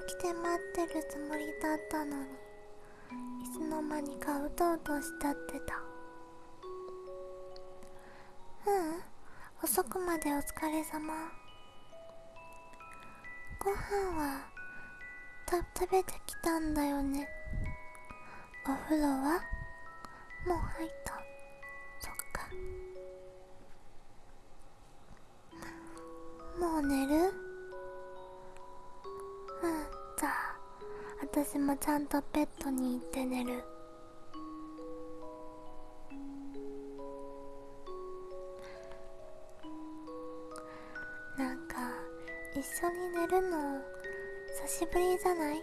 起きて待ってるつもりだったのに。いつの間にかうとうとしたってた。うん遅くまでお疲れ様。ご飯はた食べてきたんだよね。お風呂は？もう入った。そっか。もう寝る？私もちゃんとベッドに行って寝る。なんか一緒に寝るの久しぶりじゃない？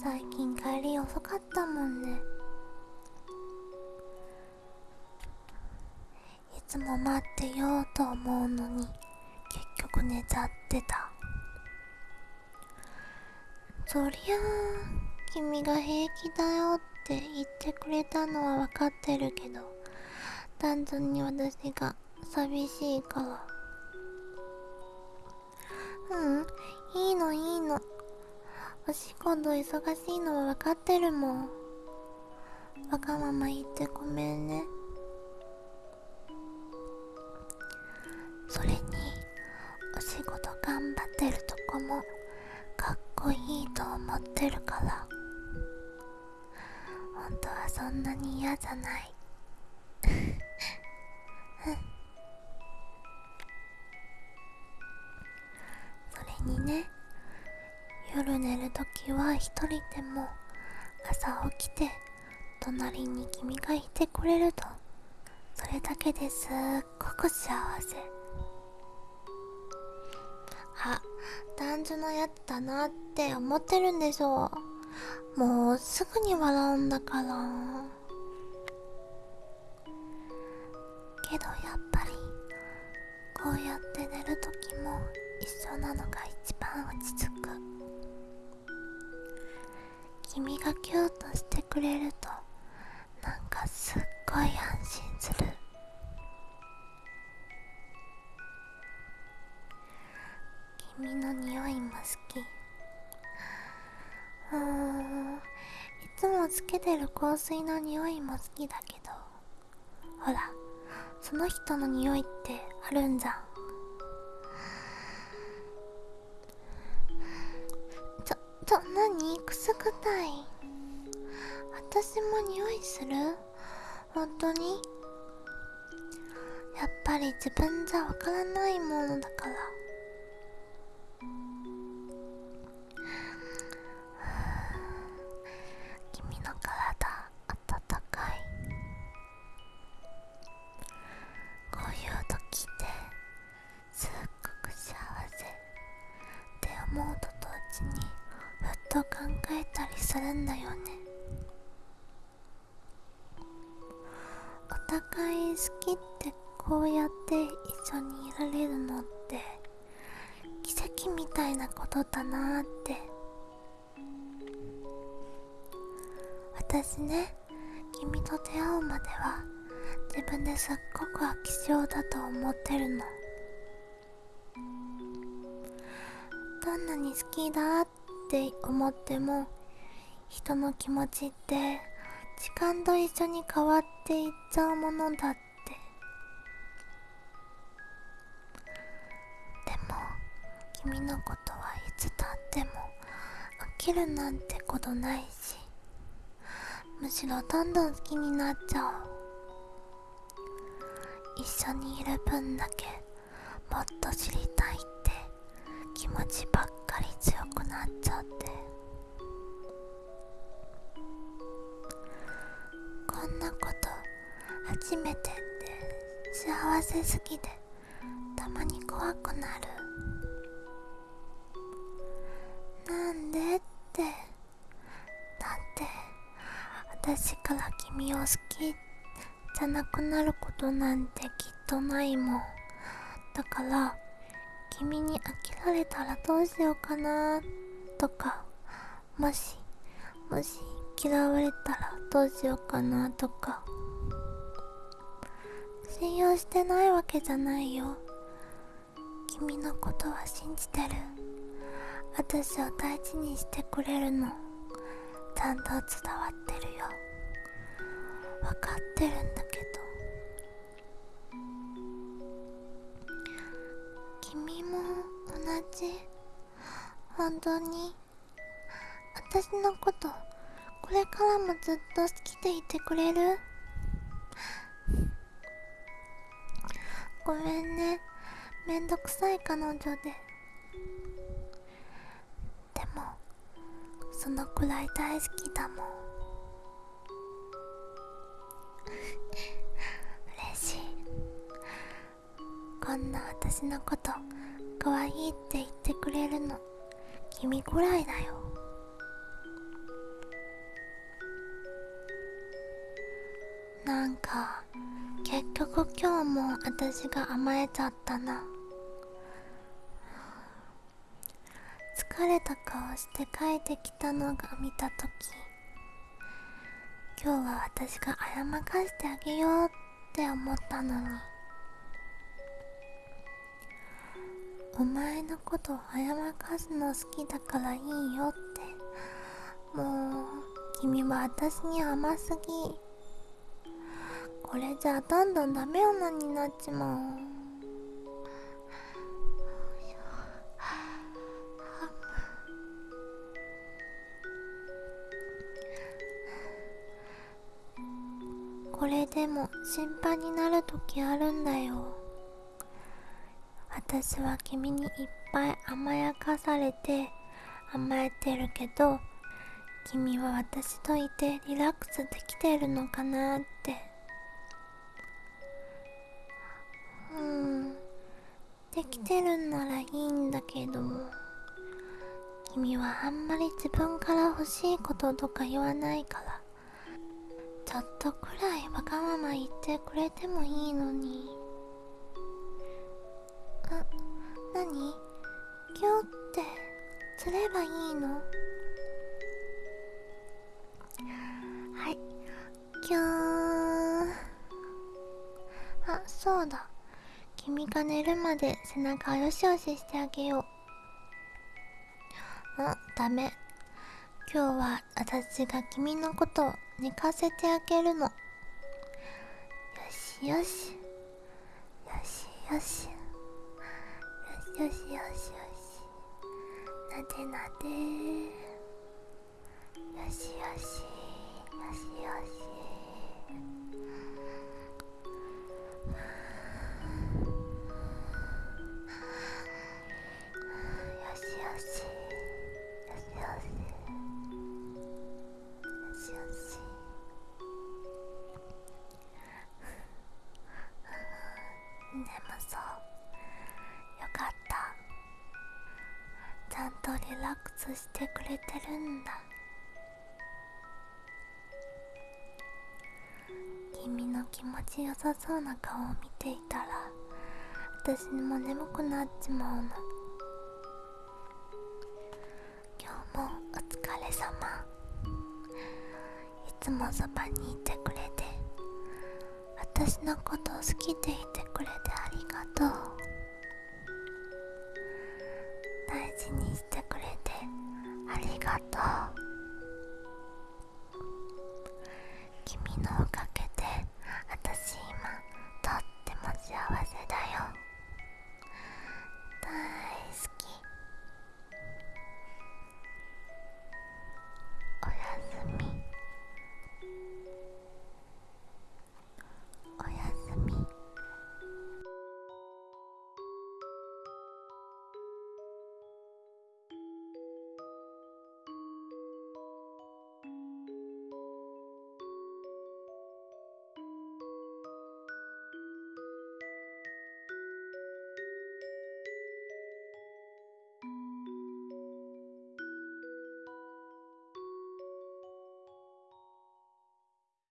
最近帰り遅かったもんね。いつも待ってようと思うのに結局寝ちゃってた。そりゃあ君が平気だよって言ってくれたのは分かってるけど単純に私が寂しいから。うんいいのいいの。お仕事忙しいのは分かってるもん。わがまま言ってごめんね。ってるから。本当はそんなに嫌じゃない。それにね夜寝るときは一人でも朝起きて隣に君がいてくれると。それだけですっごく幸せ。あ男女のやつだなって思ってるんでしょうもうすぐに笑うんだから。けどやっぱりこうやって寝るときも一緒なのが一番落ち着く。君がキューとしてくれるとなんかすっごい安君の匂いも好き。うーんいつもつけてる香水の匂いも好きだけど。ほらその人の匂いってあるんじゃん。ちょちょ何？くすぐたい。私も匂いする？本当に？やっぱり自分じゃわからないものだから。するんだよね。お互い好きってこうやって一緒にいられるのって奇跡みたいなことだなーって。私ね君と出会うまでは自分ですっごく飽き性だと思ってるの。どんなに好きだって思っても人の気持ちって時間と一緒に変わっていっちゃうものだって。でも君のことはいつたっても飽きるなんてことないしむしろどんどん好きになっちゃう。一緒にいる分だけもっと知りたいって気持ちばっかり強くなっちゃって。んなこと初めてって幸せすぎてたまに怖くなる。なんでって。だって私から君を好きじゃなくなることなんてきっとないもん。だから君に飽きられたらどうしようかなとかもしもし嫌われたらどうしようかなとか。信用してないわけじゃないよ。君のことは信じてる。私を大事にしてくれるの。ちゃんと伝わってるよ。分かってるんだけど。君も同じ。本当に。私のことこれからもずっと好きでいてくれる？ごめんね。めんどくさい彼女で。でもそのくらい大好きだもん。嬉しい。こんな私のこと可愛いって言ってくれるの君くらいだよ。なんか結局今日も私が甘えちゃったな。疲れた顔して帰ってきたのが見た時今日は私が謝らかしてあげようって思ったのに。お前のことを謝かすの好きだからいいよって。もう君は私に甘すぎ。これじゃどんどんダメ女になっちまうこれでも心配になる時あるんだよ。私は君にいっぱい甘やかされて甘えてるけど君は私といてリラックスできてるのかなって。できてるんならいいんだけど君はあんまり自分から欲しいこととか言わないからちょっとくらいわがまま言ってくれてもいいのに。あ何？今日って釣ればいいの？はい今日。あそうだ。君が寝るまで背中をよしよししてあげよう。あダメ。今日は私が君のことを寝かせてあげるの。よしよし。よしよし。よしよしよしなでなでよしよし。よしよし。してくれてるんだ。君の気持ちよさそうな顔を見ていたら私にも眠くなっちまうの。今日もお疲れ様。いつもそばにいてくれて私のことを好きでいてくれてありがとう。りがとう。